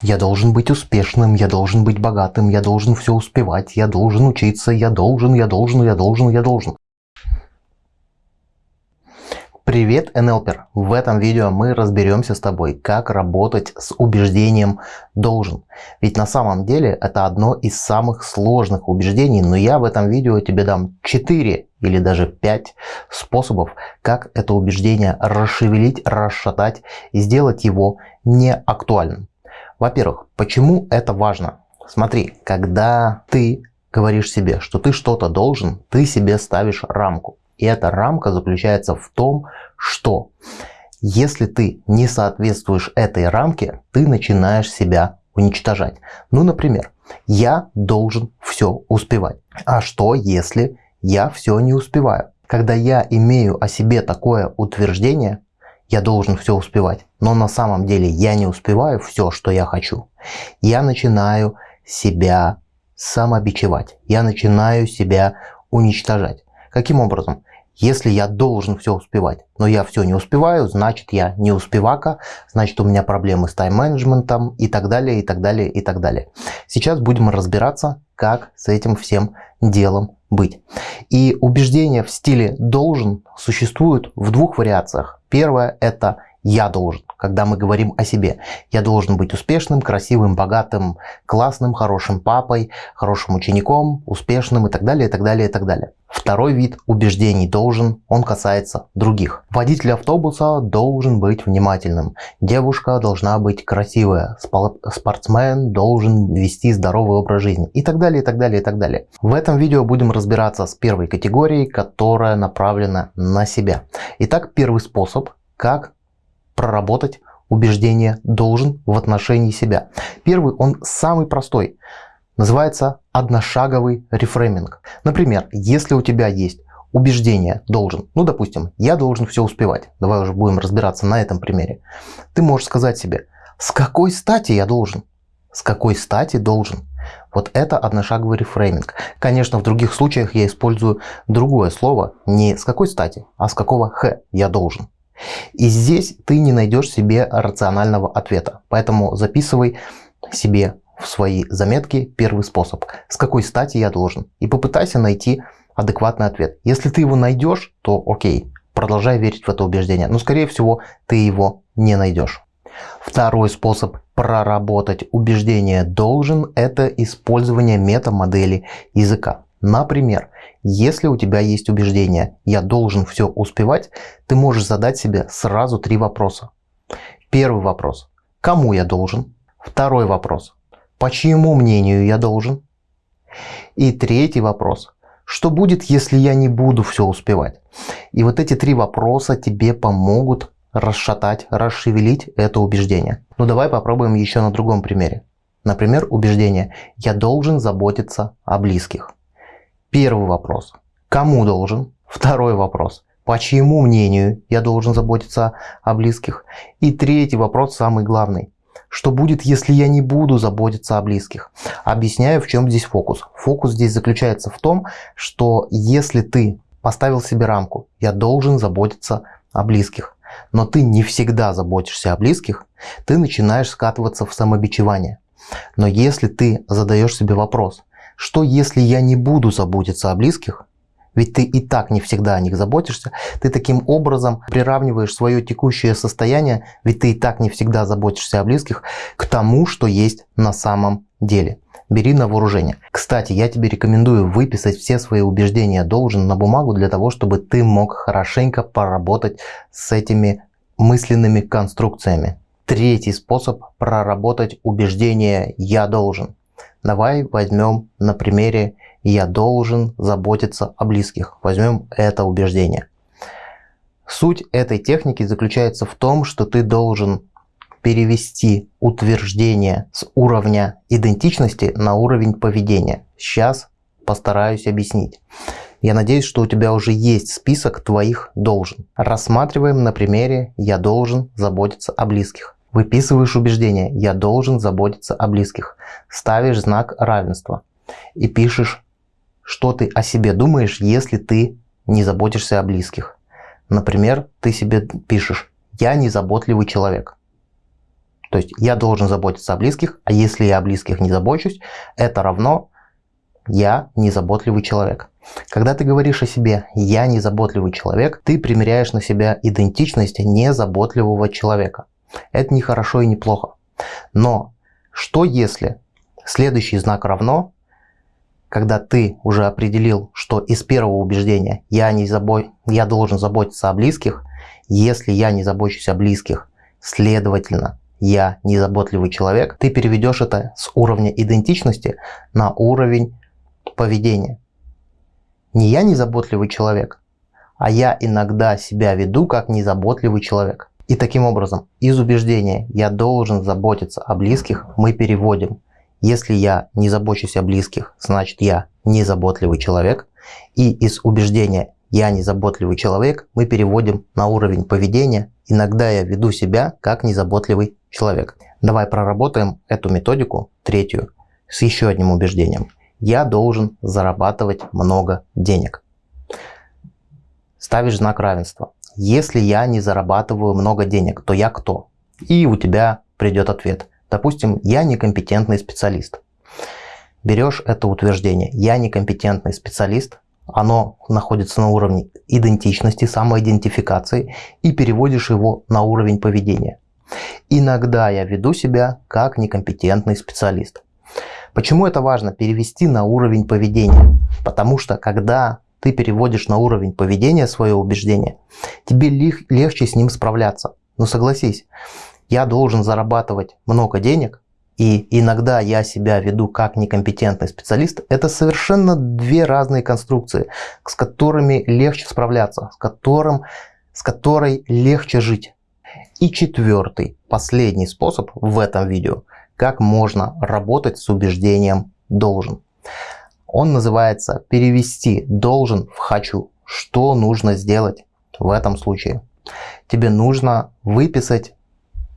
Я должен быть успешным, я должен быть богатым, я должен все успевать, я должен учиться, я должен, я должен, я должен, я должен. Привет, НЛПер! В этом видео мы разберемся с тобой, как работать с убеждением «должен». Ведь на самом деле это одно из самых сложных убеждений, но я в этом видео тебе дам 4 или даже 5 способов, как это убеждение расшевелить, расшатать и сделать его неактуальным. Во-первых, почему это важно? Смотри, когда ты говоришь себе, что ты что-то должен, ты себе ставишь рамку. И эта рамка заключается в том, что если ты не соответствуешь этой рамке, ты начинаешь себя уничтожать. Ну, например, я должен все успевать. А что, если я все не успеваю? Когда я имею о себе такое утверждение, я должен все успевать, но на самом деле я не успеваю все, что я хочу. Я начинаю себя самобичевать, я начинаю себя уничтожать. Каким образом? Если я должен все успевать, но я все не успеваю, значит я не успевака, значит у меня проблемы с тайм-менеджментом и так далее, и так далее, и так далее. Сейчас будем разбираться, как с этим всем делом быть. И убеждения в стиле «должен» существуют в двух вариациях. Первое – это «я должен», когда мы говорим о себе. Я должен быть успешным, красивым, богатым, классным, хорошим папой, хорошим учеником, успешным и так далее, и так далее, и так далее. Второй вид убеждений должен, он касается других. Водитель автобуса должен быть внимательным. Девушка должна быть красивая. Спортсмен должен вести здоровый образ жизни. И так далее, и так далее, и так далее. В этом видео будем разбираться с первой категорией, которая направлена на себя. Итак, первый способ, как проработать убеждение должен в отношении себя. Первый, он самый простой. Называется одношаговый рефрейминг. Например, если у тебя есть убеждение должен, ну допустим, я должен все успевать. Давай уже будем разбираться на этом примере. Ты можешь сказать себе, с какой стати я должен? С какой стати должен? Вот это одношаговый рефрейминг. Конечно, в других случаях я использую другое слово, не с какой стати, а с какого х я должен. И здесь ты не найдешь себе рационального ответа. Поэтому записывай себе в свои заметки первый способ. С какой стати я должен? И попытайся найти адекватный ответ. Если ты его найдешь, то окей, продолжай верить в это убеждение. Но скорее всего ты его не найдешь. Второй способ проработать убеждение должен – это использование метамодели языка. Например, если у тебя есть убеждение «я должен все успевать», ты можешь задать себе сразу три вопроса. Первый вопрос – кому я должен? Второй вопрос – по чьему мнению я должен? И третий вопрос – что будет, если я не буду все успевать? И вот эти три вопроса тебе помогут расшатать, расшевелить это убеждение. Ну давай попробуем еще на другом примере. Например, убеждение «я должен заботиться о близких». Первый вопрос. Кому должен? Второй вопрос. По чьему мнению я должен заботиться о близких? И третий вопрос, самый главный. Что будет, если я не буду заботиться о близких? Объясняю, в чем здесь фокус. Фокус здесь заключается в том, что если ты поставил себе рамку, я должен заботиться о близких, но ты не всегда заботишься о близких, ты начинаешь скатываться в самобичевание. Но если ты задаешь себе вопрос, что если я не буду заботиться о близких? Ведь ты и так не всегда о них заботишься. Ты таким образом приравниваешь свое текущее состояние, ведь ты и так не всегда заботишься о близких, к тому, что есть на самом деле. Бери на вооружение. Кстати, я тебе рекомендую выписать все свои убеждения должен на бумагу для того, чтобы ты мог хорошенько поработать с этими мысленными конструкциями. Третий способ проработать убеждение «я должен». Давай возьмем на примере «я должен заботиться о близких». Возьмем это убеждение. Суть этой техники заключается в том, что ты должен перевести утверждение с уровня идентичности на уровень поведения. Сейчас постараюсь объяснить. Я надеюсь, что у тебя уже есть список твоих должен. Рассматриваем на примере «я должен заботиться о близких». Выписываешь убеждение «я должен заботиться о близких», ставишь знак равенства и пишешь, что ты о себе думаешь, если ты не заботишься о близких. Например, ты себе пишешь «я незаботливый человек». То есть я должен заботиться о близких, а если я о близких не забочусь, это равно я незаботливый человек. Когда ты говоришь о себе «я незаботливый человек», ты примеряешь на себя идентичность незаботливого человека. Это не хорошо и не плохо. Но что если следующий знак равно, когда ты уже определил, что из первого убеждения я, не забо... я должен заботиться о близких, если я не забочусь о близких, следовательно, я незаботливый человек, ты переведешь это с уровня идентичности на уровень поведения. Не я незаботливый человек, а я иногда себя веду как незаботливый человек. И таким образом, из убеждения «я должен заботиться о близких» мы переводим «если я не забочусь о близких, значит я незаботливый человек». И из убеждения «я незаботливый человек» мы переводим на уровень поведения «иногда я веду себя как незаботливый человек». Давай проработаем эту методику, третью, с еще одним убеждением я должен зарабатывать много денег. Ставишь знак равенства. Если я не зарабатываю много денег, то я кто? И у тебя придет ответ. Допустим, я некомпетентный специалист. Берешь это утверждение «я некомпетентный специалист», оно находится на уровне идентичности, самоидентификации и переводишь его на уровень поведения. Иногда я веду себя как некомпетентный специалист. Почему это важно перевести на уровень поведения? Потому что когда ты переводишь на уровень поведения свое убеждение, тебе легче с ним справляться. Но согласись, я должен зарабатывать много денег, и иногда я себя веду как некомпетентный специалист, это совершенно две разные конструкции, с которыми легче справляться, с, которым, с которой легче жить. И четвертый, последний способ в этом видео – как можно работать с убеждением «должен». Он называется «перевести должен в хочу». Что нужно сделать в этом случае? Тебе нужно выписать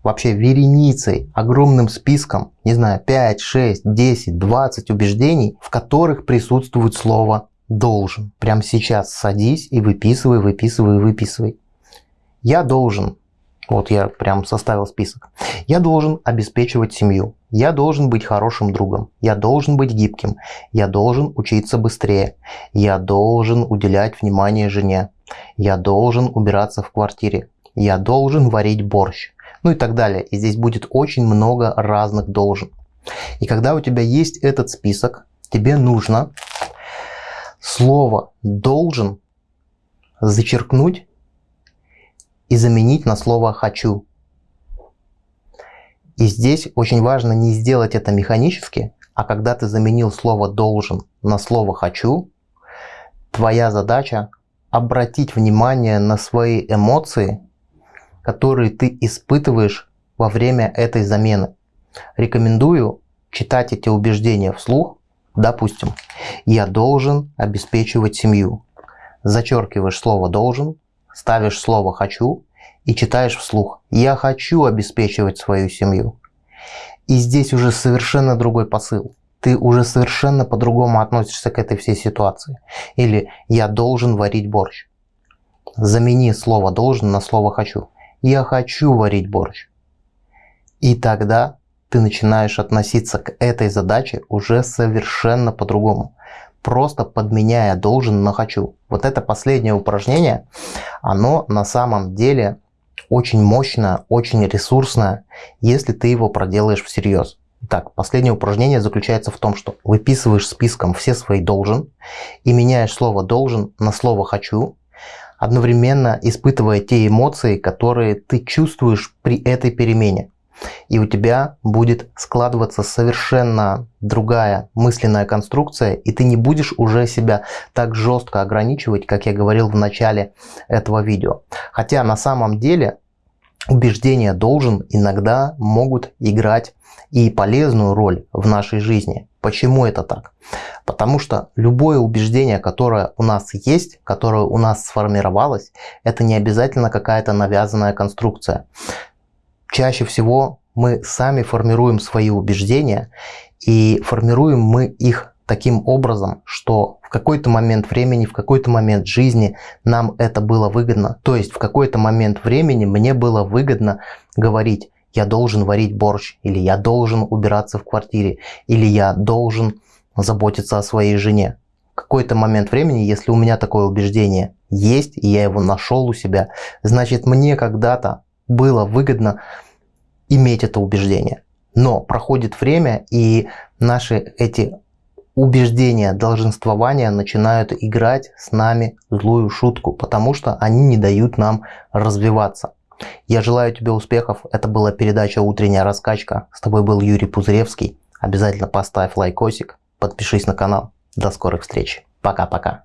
вообще вереницей, огромным списком, не знаю, 5, 6, 10, 20 убеждений, в которых присутствует слово «должен». Прямо сейчас садись и выписывай, выписывай, выписывай. Я должен вот я прям составил список. Я должен обеспечивать семью. Я должен быть хорошим другом. Я должен быть гибким. Я должен учиться быстрее. Я должен уделять внимание жене. Я должен убираться в квартире. Я должен варить борщ. Ну и так далее. И здесь будет очень много разных должен. И когда у тебя есть этот список, тебе нужно слово «должен» зачеркнуть и заменить на слово «хочу». И здесь очень важно не сделать это механически, а когда ты заменил слово «должен» на слово «хочу», твоя задача обратить внимание на свои эмоции, которые ты испытываешь во время этой замены. Рекомендую читать эти убеждения вслух. Допустим, я должен обеспечивать семью. Зачеркиваешь слово «должен», ставишь слово «хочу» и читаешь вслух «Я хочу обеспечивать свою семью». И здесь уже совершенно другой посыл. Ты уже совершенно по-другому относишься к этой всей ситуации. Или «Я должен варить борщ». Замени слово «должен» на слово «хочу». «Я хочу варить борщ». И тогда ты начинаешь относиться к этой задаче уже совершенно по-другому просто подменяя должен на хочу. Вот это последнее упражнение, оно на самом деле очень мощное, очень ресурсное, если ты его проделаешь всерьез. Итак, последнее упражнение заключается в том, что выписываешь списком все свои должен и меняешь слово должен на слово хочу, одновременно испытывая те эмоции, которые ты чувствуешь при этой перемене и у тебя будет складываться совершенно другая мысленная конструкция, и ты не будешь уже себя так жестко ограничивать, как я говорил в начале этого видео. Хотя на самом деле убеждения должен иногда могут играть и полезную роль в нашей жизни. Почему это так? Потому что любое убеждение, которое у нас есть, которое у нас сформировалось, это не обязательно какая-то навязанная конструкция чаще всего мы сами формируем свои убеждения, и формируем мы их таким образом, что в какой-то момент времени, в какой-то момент жизни нам это было выгодно. То есть в какой-то момент времени мне было выгодно говорить я должен варить борщ, или я должен убираться в квартире, или я должен заботиться о своей жене. В какой-то момент времени, если у меня такое убеждение есть, и я его нашел у себя, значит мне когда-то было выгодно иметь это убеждение. Но проходит время, и наши эти убеждения долженствования начинают играть с нами злую шутку, потому что они не дают нам развиваться. Я желаю тебе успехов. Это была передача «Утренняя раскачка». С тобой был Юрий Пузыревский. Обязательно поставь лайкосик, подпишись на канал. До скорых встреч. Пока-пока.